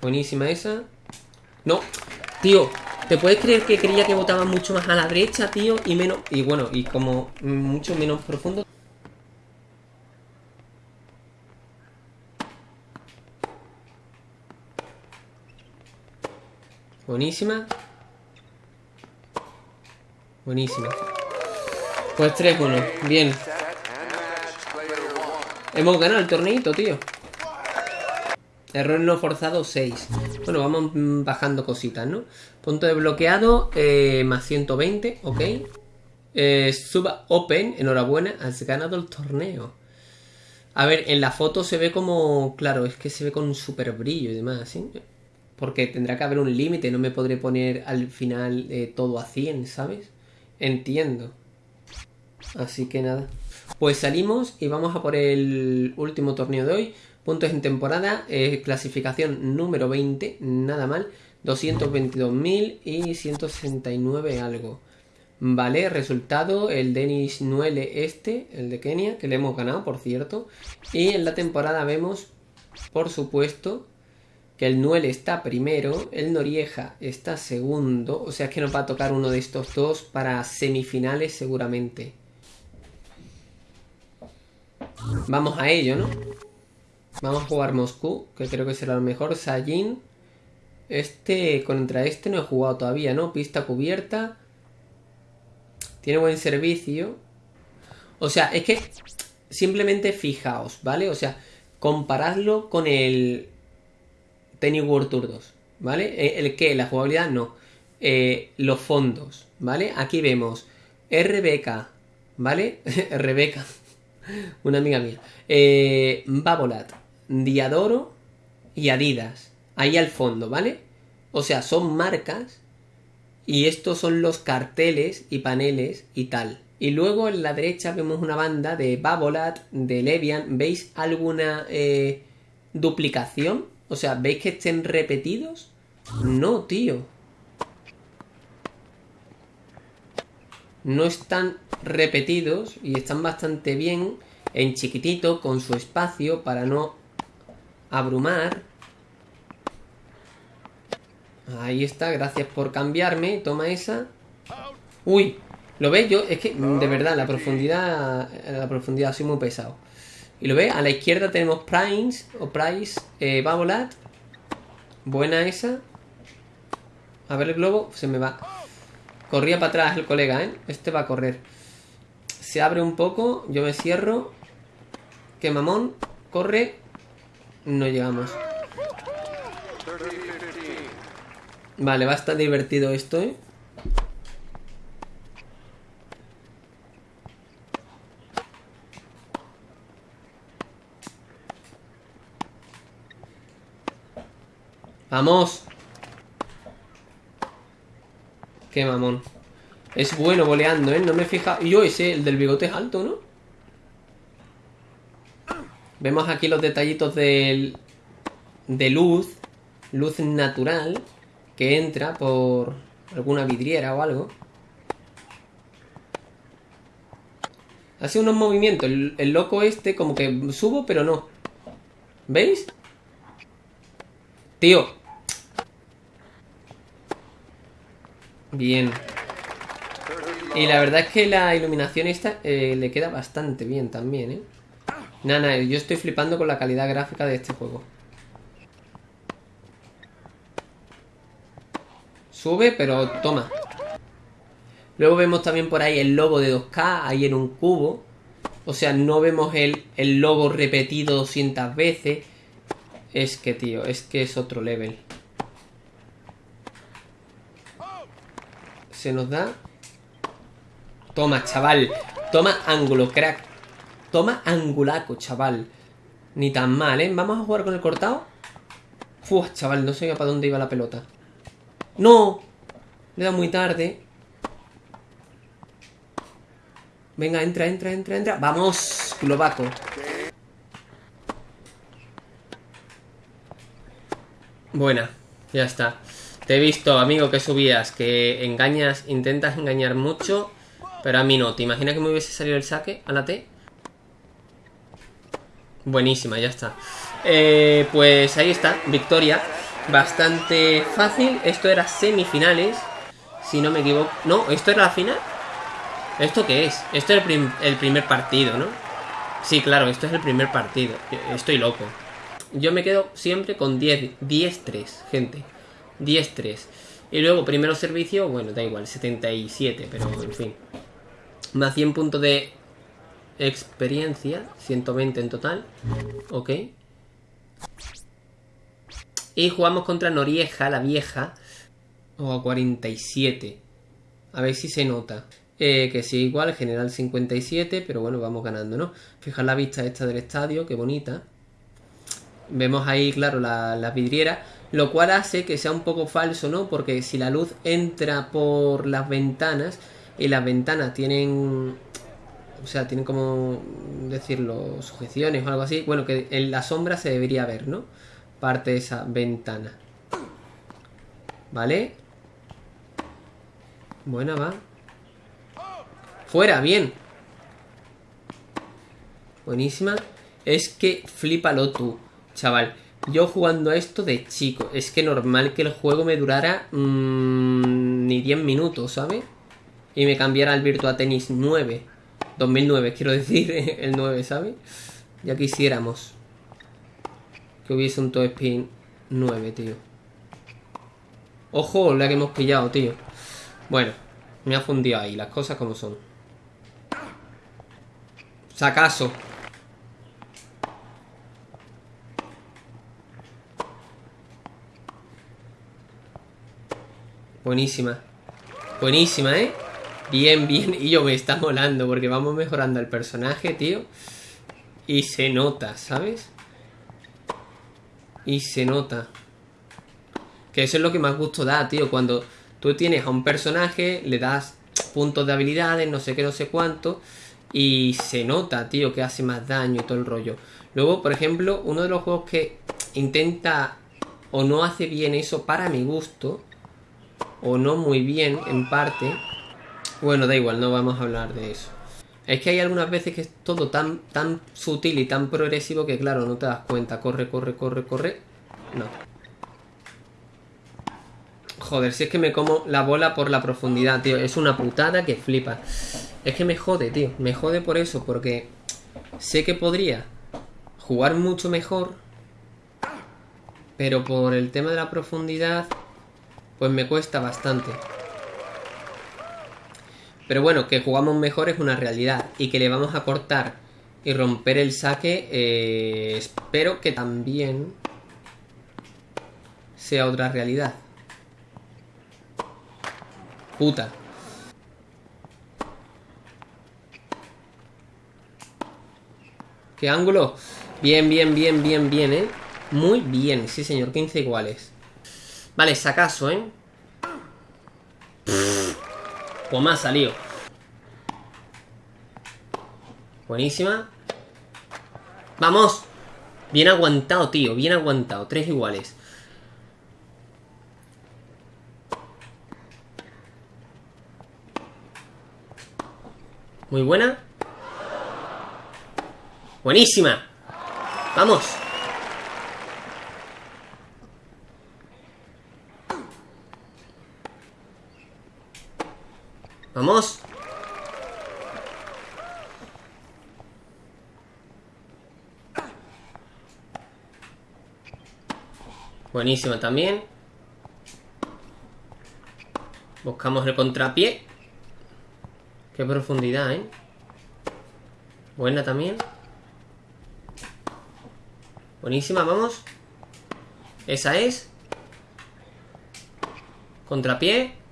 Buenísima esa. No. Tío, ¿Te puedes creer que creía que votaba mucho más a la derecha, tío? Y menos... Y bueno, y como mucho menos profundo. Buenísima. Buenísima. Pues 3-1. Bien. Hemos ganado el torneito, tío. Error no forzado 6. Bueno, vamos bajando cositas, ¿no? Punto de bloqueado eh, más 120, ok. Eh, sub Open, enhorabuena, has ganado el torneo. A ver, en la foto se ve como... Claro, es que se ve con un super brillo y demás, ¿sí? Porque tendrá que haber un límite, no me podré poner al final eh, todo a 100, ¿sabes? Entiendo. Así que nada. Pues salimos y vamos a por el último torneo de hoy. Puntos en temporada, eh, clasificación número 20, nada mal. 222.000 y 169 algo. Vale, resultado, el Denis Nuele este, el de Kenia, que le hemos ganado, por cierto. Y en la temporada vemos, por supuesto, que el Nuele está primero, el Norieja está segundo, o sea que nos va a tocar uno de estos dos para semifinales seguramente. Vamos a ello, ¿no? Vamos a jugar Moscú, que creo que será lo mejor. Sajin. Este, contra este no he jugado todavía, ¿no? Pista cubierta. Tiene buen servicio. O sea, es que simplemente fijaos, ¿vale? O sea, comparadlo con el Tennis World Tour 2, ¿vale? Eh, el que, la jugabilidad, no. Eh, los fondos, ¿vale? Aquí vemos RBK, ¿vale? *laughs* RBK, *laughs* una amiga mía. Eh, Babolat, Diadoro y Adidas. Ahí al fondo, ¿vale? O sea, son marcas y estos son los carteles y paneles y tal. Y luego en la derecha vemos una banda de Babolat, de Levian. ¿Veis alguna eh, duplicación? O sea, ¿veis que estén repetidos? No, tío. No están repetidos y están bastante bien en chiquitito, con su espacio, para no abrumar. Ahí está, gracias por cambiarme. Toma esa. Uy, ¿lo ves? Yo, es que, de verdad, la profundidad, la profundidad, soy muy pesado. Y lo ves, a la izquierda tenemos Primes, o Price, eh, Babolat. Buena esa. A ver el globo, se me va. Corría para atrás el colega, ¿eh? Este va a correr. Se abre un poco, yo me cierro. Que mamón, corre. No llegamos. Vale, va a estar divertido esto, ¿eh? ¡Vamos! Qué mamón. Es bueno boleando, ¿eh? No me fija... Y yo ese, el del bigote es alto, ¿no? Vemos aquí los detallitos del, de luz, luz natural, que entra por alguna vidriera o algo. Hace unos movimientos, el, el loco este como que subo pero no. ¿Veis? Tío. Bien. Y la verdad es que la iluminación esta eh, le queda bastante bien también, ¿eh? Nada, yo estoy flipando con la calidad gráfica de este juego. Sube, pero toma. Luego vemos también por ahí el logo de 2K, ahí en un cubo. O sea, no vemos el, el repetido 200 veces. Es que, tío, es que es otro level. Se nos da... Toma, chaval. Toma ángulo, crack. Toma angulaco, chaval. Ni tan mal, ¿eh? Vamos a jugar con el cortado. Uf, chaval, no sé para dónde iba la pelota. ¡No! Le da muy tarde. Venga, entra, entra, entra, entra. ¡Vamos! Globaco. Buena, ya está. Te he visto, amigo, que subías, que engañas, intentas engañar mucho, pero a mí no. ¿Te imaginas que me hubiese salido el saque a? Buenísima, ya está. Eh, pues ahí está, victoria. Bastante fácil. Esto era semifinales. Si no me equivoco. No, ¿esto era la final? ¿Esto qué es? Esto es el, primer partido, ¿no? Sí, claro, esto es el primer partido. Estoy loco. Yo me quedo siempre con 10, 10-3, gente. 10-3. Y luego, primero servicio, bueno, da igual, 77, pero en fin. Más 100 puntos de experiencia, 120 en total. Ok. Y jugamos contra Norieja, la vieja. O a 47. A ver si se nota. Eh, que sí, igual, general 57, pero bueno, vamos ganando, ¿no? Fijar la vista esta del estadio, qué bonita. Vemos ahí, claro, la, la vidriera, lo cual hace que sea un poco falso, ¿no? Porque si la luz entra por las ventanas y las ventanas tienen o sea, tienen como decirlo, sujeciones o algo así. Bueno, que en la sombra se debería ver, ¿no? Parte de esa ventana. ¿Vale? Buena, va. Fuera, bien. Buenísima. Es que flipalo tú, chaval. Yo jugando a esto de chico. Es que normal que el juego me durara mmm, ni 10 minutos, ¿sabes? Y me cambiara al Virtua Tennis 9. 2009, quiero decir, *laughs* el 9, ¿sabes? Ya quisiéramos que hubiese un Toe Spin 9, tío. Ojo, la que hemos pillado, tío. Bueno, me ha fundido ahí, las cosas como son. Sacaso. Buenísima. Buenísima, ¿eh? Bien, bien. Y yo me está molando porque vamos mejorando el personaje, tío. Y se nota, ¿sabes? Y se nota. Que eso es lo que más gusto da, tío. Cuando tú tienes a un personaje, le das puntos de habilidades, no sé qué, no sé cuánto. Y se nota, tío, que hace más daño y todo el rollo. Luego, por ejemplo, uno de los juegos que intenta o no hace bien eso para mi gusto, o no muy bien en parte, bueno, da igual, no vamos a hablar de eso. Es que hay algunas veces que es todo tan, tan sutil y tan progresivo que, claro, no te das cuenta. Corre, corre, corre, corre. No. Joder, si es que me como la bola por la profundidad, tío. Es una putada que flipa. Es que me jode, tío. Me jode por eso, porque sé que podría jugar mucho mejor. Pero por el tema de la profundidad, pues me cuesta bastante. Pero bueno, que jugamos mejor es una realidad. Y que le vamos a cortar y romper el saque, eh, espero que también sea otra realidad. Puta. ¿Qué ángulo? Bien, bien, bien, bien, bien, ¿eh? Muy bien, sí señor, 15 iguales. Vale, sacaso, ¿eh? Pues me ha salido. Buenísima. ¡Vamos! Bien aguantado, tío. Bien aguantado. Tres iguales. Muy buena. Buenísima. Vamos. Vamos. Buenísima también. Buscamos el contrapié. Qué profundidad, ¿eh? Buena también. Buenísima, vamos. Esa es. Contrapié.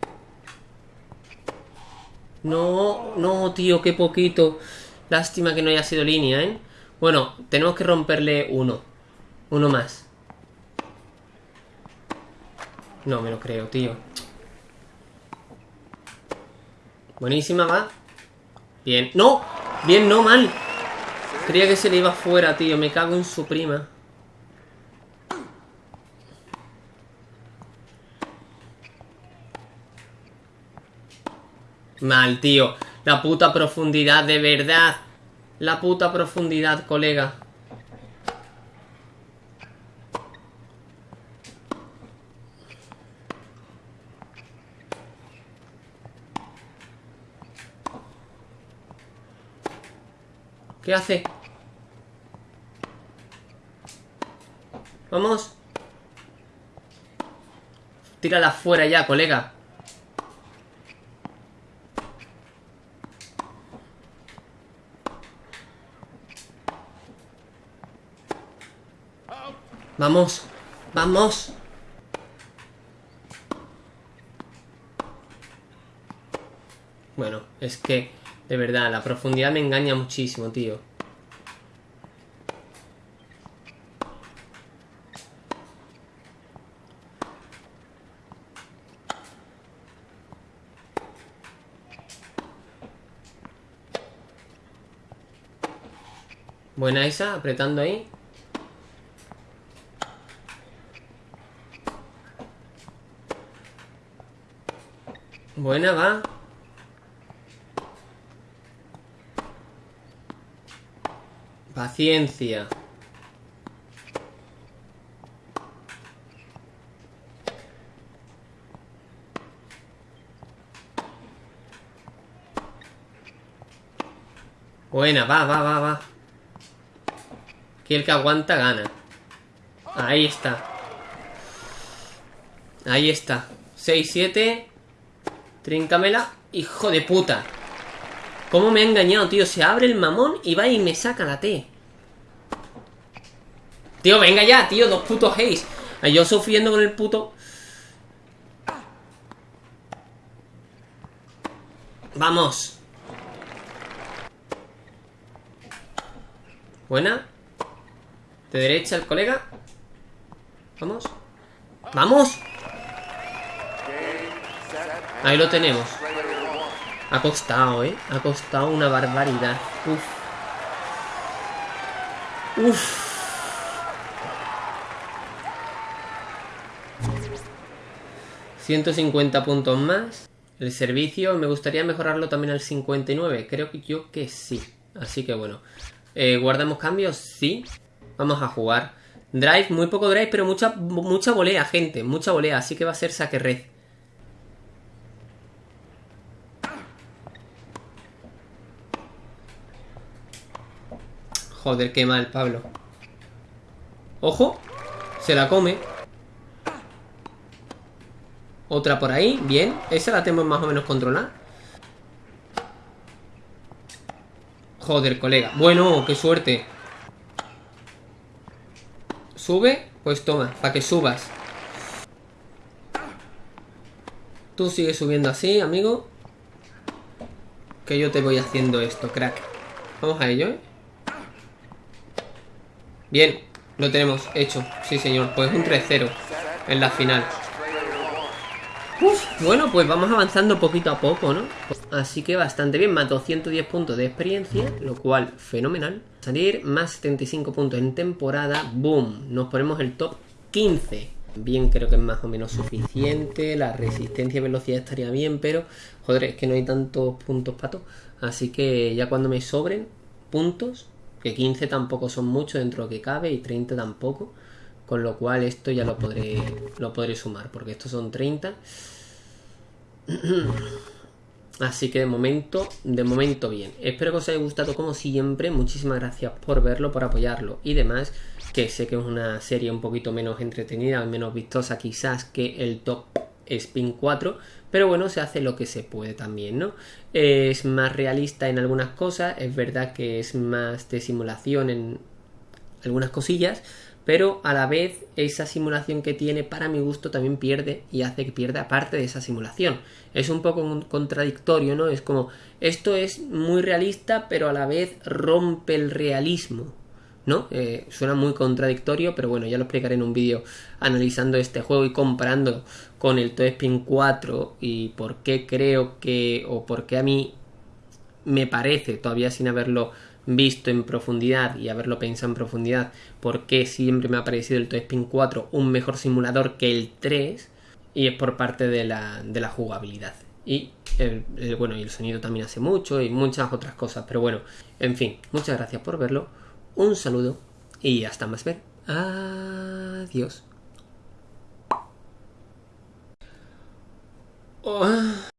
No, no, tío, qué poquito. Lástima que no haya sido línea, ¿eh? Bueno, tenemos que romperle uno. Uno más. No me lo creo, tío. Buenísima, va. Bien. ¡No! Bien, no, mal. Creía que se le iba fuera, tío. Me cago en su prima. Mal, tío. La puta profundidad, de verdad. La puta profundidad, colega. ¿Qué hace? Vamos. Tírala fuera ya, colega. Vamos, vamos. Bueno, es que, de verdad, la profundidad me engaña muchísimo, tío. Buena esa, apretando ahí. Buena, va. Paciencia. Buena, va, va, va, va. Aquí el que aguanta gana. Ahí está. Ahí está. 6, 7. Tríncamela. Hijo de puta. ¿Cómo me ha engañado, tío? Se abre el mamón y va y me saca la T. Tío, venga ya, tío. Dos putos haze. Yo sufriendo con el puto... Vamos. Buena. De derecha el colega. Vamos. ¡Vamos! Ahí lo tenemos. Ha costado, ¿eh? Ha costado una barbaridad. Uf. Uf. ¿150 puntos más? El servicio me gustaría mejorarlo también al 59. Creo que yo que sí. Así que bueno. Eh, ¿Guardamos cambios? Sí. Vamos a jugar. Drive, muy poco drive, pero mucha, mucha volea, gente. Mucha volea. Así que va a ser saque red. Joder, qué mal, Pablo. ¡Ojo! Se la come. Otra por ahí, bien. Esa la tenemos más o menos controlada. Joder, colega. Bueno, qué suerte. ¿Sube? Pues toma, para que subas. Tú sigues subiendo así, amigo. Que yo te voy haciendo esto, crack. Vamos a ello, ¿eh? Bien, lo tenemos hecho. Sí, señor. Pues un 3-0 en la final. bueno, pues vamos avanzando poquito a poco, ¿no? Así que bastante bien. Mató 110 puntos de experiencia, lo cual fenomenal. Salir más 75 puntos en temporada. ¡Boom! Nos ponemos el top 15. Bien, creo que es más o menos suficiente. La resistencia y velocidad estaría bien, pero joder, es que no hay tantos puntos pato. Así que ya cuando me sobren puntos, que 15 tampoco son mucho dentro de lo que cabe y 30 tampoco. Con lo cual esto ya lo podré, lo podré sumar, porque estos son 30. *clears throat* Así que de momento, de momento bien. Espero que os haya gustado como siempre. Muchísimas gracias por verlo, por apoyarlo y demás. Que sé que es una serie un poquito menos entretenida, menos vistosa quizás que el Top Spin 4. Pero bueno, se hace lo que se puede también, ¿no? Es más realista en algunas cosas, es verdad que es más de simulación en algunas cosillas, pero a la vez esa simulación que tiene para mi gusto también pierde y hace que pierda parte de esa simulación. Es un poco contradictorio, ¿no? Es como, esto es muy realista, pero a la vez rompe el realismo. ¿No? Eh, suena muy contradictorio, pero bueno, ya lo explicaré en un vídeo analizando este juego y comparando con el Spin 4 y por qué creo que, o por qué a mí me parece, todavía sin haberlo visto en profundidad y haberlo pensado en profundidad, por qué siempre me ha parecido el Spin 4 un mejor simulador que el 3 y es por parte de la, de la jugabilidad. Y el, bueno, y el sonido también hace mucho y muchas otras cosas, pero bueno, en fin, muchas gracias por verlo un saludo y hasta más ver. Adiós. Oh.